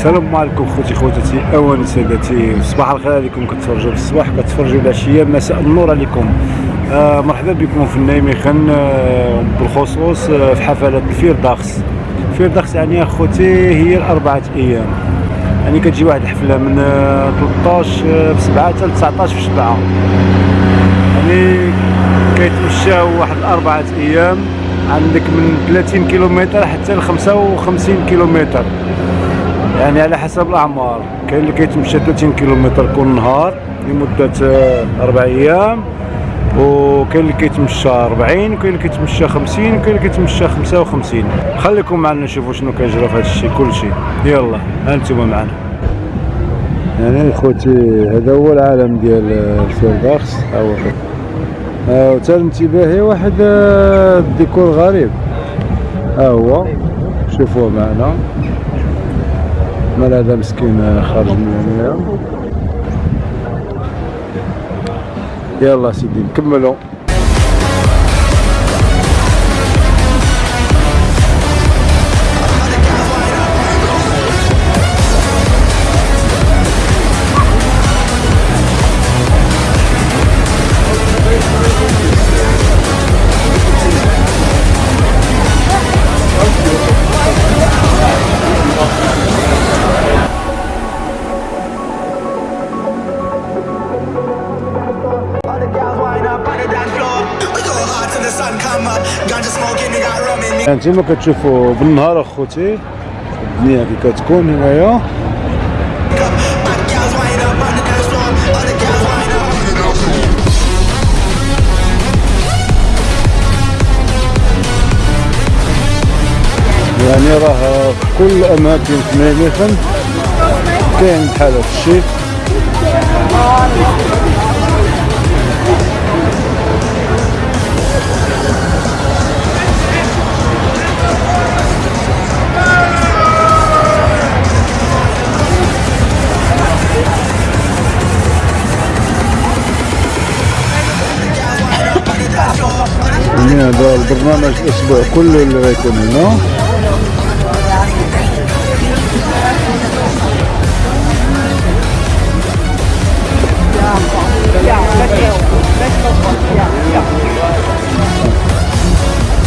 السلام عليكم خوتي خواتاتي اوان سادتي صباح الخير عليكم كتفرجوا الصباح كتفرجوا العشيه مساء النور عليكم. آه مرحبا بكم في النايمخان آه بالخصوص آه في حفلات الفيرداخس الفيرداخس يعني اخوتي هي الأربعة أيام. يعني كتجي واحد الحفلة من آه 13 في 7 حتى 19 في 7 يعني كيتمشاو واحد الأربعة أيام عندك من 30 كيلومتر حتى ل 55 كيلومتر. يعني على حسب الأعمار. كاين اللي كيتمشى 30 كيلومتر كل نهار لمدة أربع أيام. وكاين اللي كيتمشى 40 وكاين اللي كيتمشى 50 وكاين اللي كيتمشى 55 خليكم معنا نشوفوا شنو كيجرى في هذا الشيء كلشي يلا أنتم معنا. يعني خوتي هذا هو العالم ديال ال Vierdaagse ها هو. وتا انتباهي واحد آه، الديكور غريب. ها هو. شوفوه معنا. مال هذا مسكين آه، خارج من هنا. يلا سيدي نكملوا. انتما كتشوفوا بالنهار اخوتي الدنيا كي كتكون هنايا. يعني راه في كل الاماكن في ميميخن كاين بحال هذا يعني هذا البرنامج الأسبوع كله اللي غيكون هنا.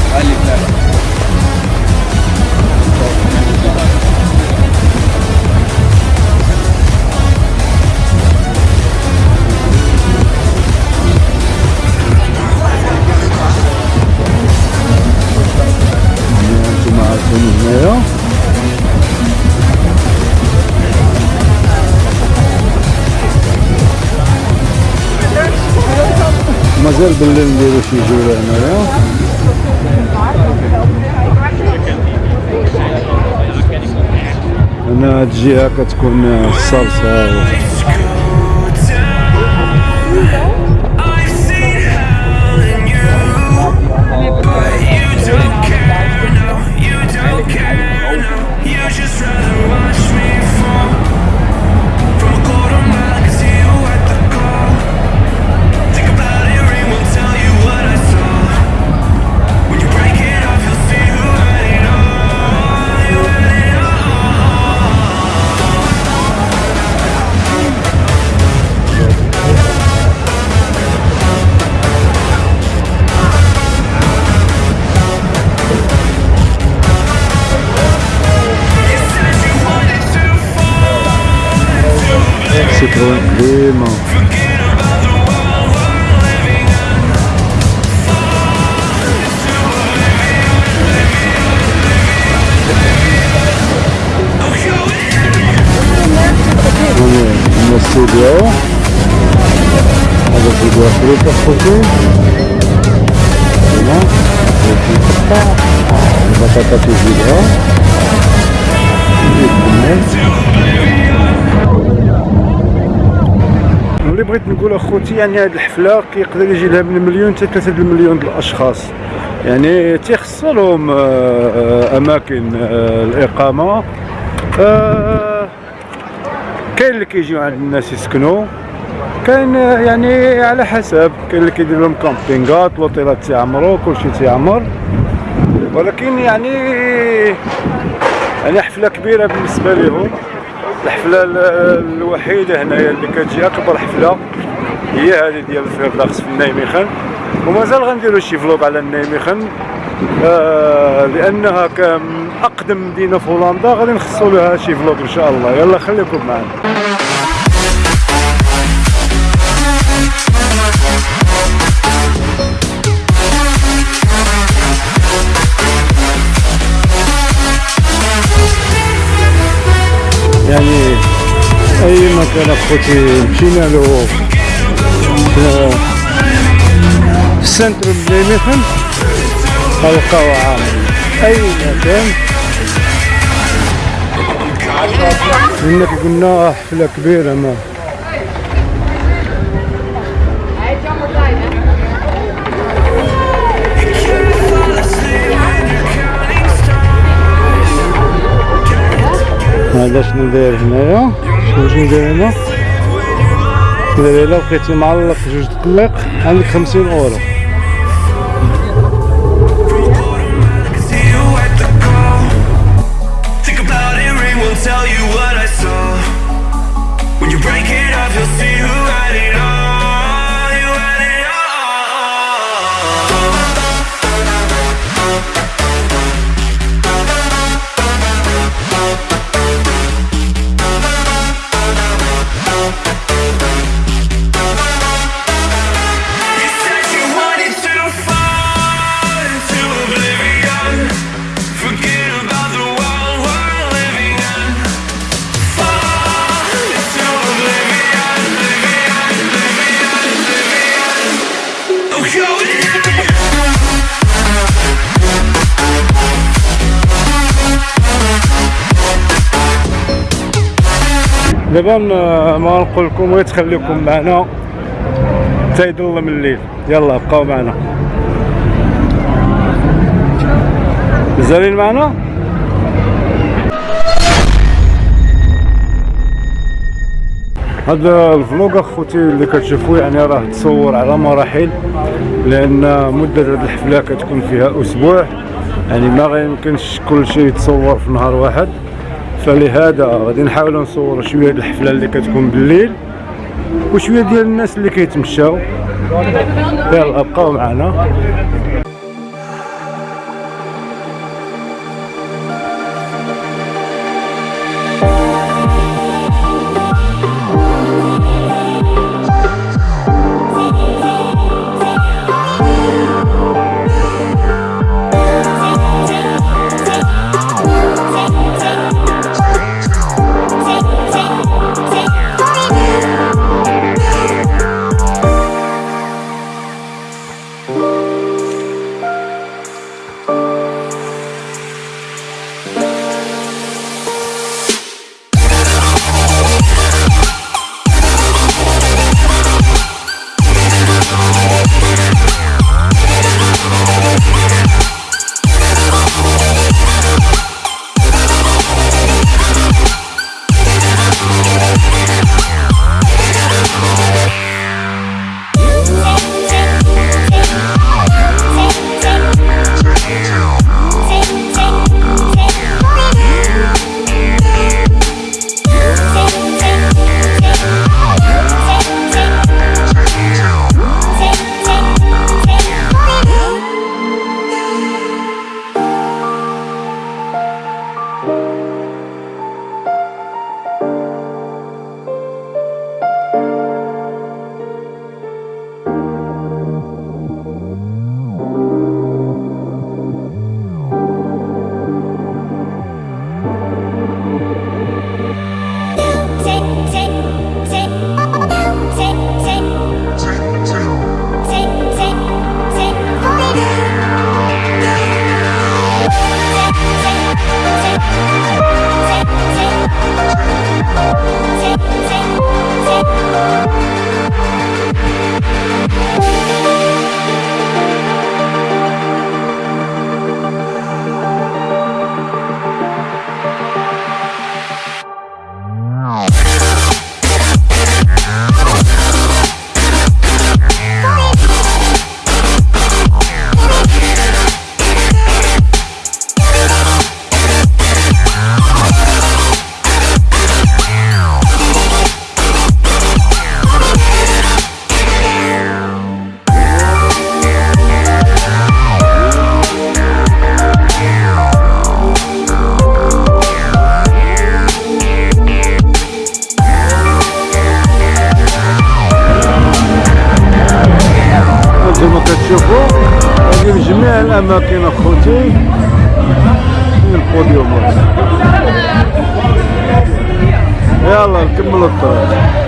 يعني مازال بالليل نديرو شي جولة هنايا هنا هاد الجهة كتكون الصلصة هنا الاستوديو هذا فيديو افريقيا اخوتي هنا. البطاطا تزيدها نزيد بالناس اللي بغيت نقول أخوتي يعني هذه الحفلة كيقدر يجي لها من مليون حتى 3 المليون د الأشخاص. يعني تيخص لهم آه، آه، أماكن آه، الإقامة. كاين اللي كيجيو عند الناس يسكنوا كاين يعني على حسب كاين اللي كيدير لهم كامبينغات لوطيلات تيعمروا كلشي تيعمر. ولكن يعني يعني حفلة كبيرة بالنسبة لهم الحفلة ال- الوحيدة هنايا اللي كتجي أكبر حفلة هي هذه ديال ال Vierdaagse في النايميخان. ومازال غنديروا شي vlog على النايميخان. آه لانها كم أقدم مدينه في هولندا غادي نخصصوا لها شي فلوق إن شاء الله. يلا خليكم معنا. يعني أي مكان أخوتي؟ مشينا له في في السنتر بنيميخن نلقاو عامل أي مكان. كي قلنا حفله كبيرة ما. هذا شنو داير هنايا شنو شنو داير هنا؟ داير الا بقيتي معلق جوج تطليق عندك خمسين أورو. Tell you what I saw. When you break it up, you'll see who دابا ما نقول لكم غير تخليكم معنا. حتى يظلم الليل. يلا بقاو معنا. مازالين معنا؟ هذا الفلوق أخوتي اللي كتشوفوا يعني راه تصور على مراحل لأن مدة هذه الحفلة كتكون فيها أسبوع. يعني ما غيمكنش كل شيء يتصور في نهار واحد. فلهذا غادي نحاولوا نصوروا شوية ديال الحفلة اللي كتكون بالليل وشوية ديال الناس اللي كيتمشاو. يلا بقاو معنا. الاماكن اخوتي فين البوديوم يلا نكملوا الطريق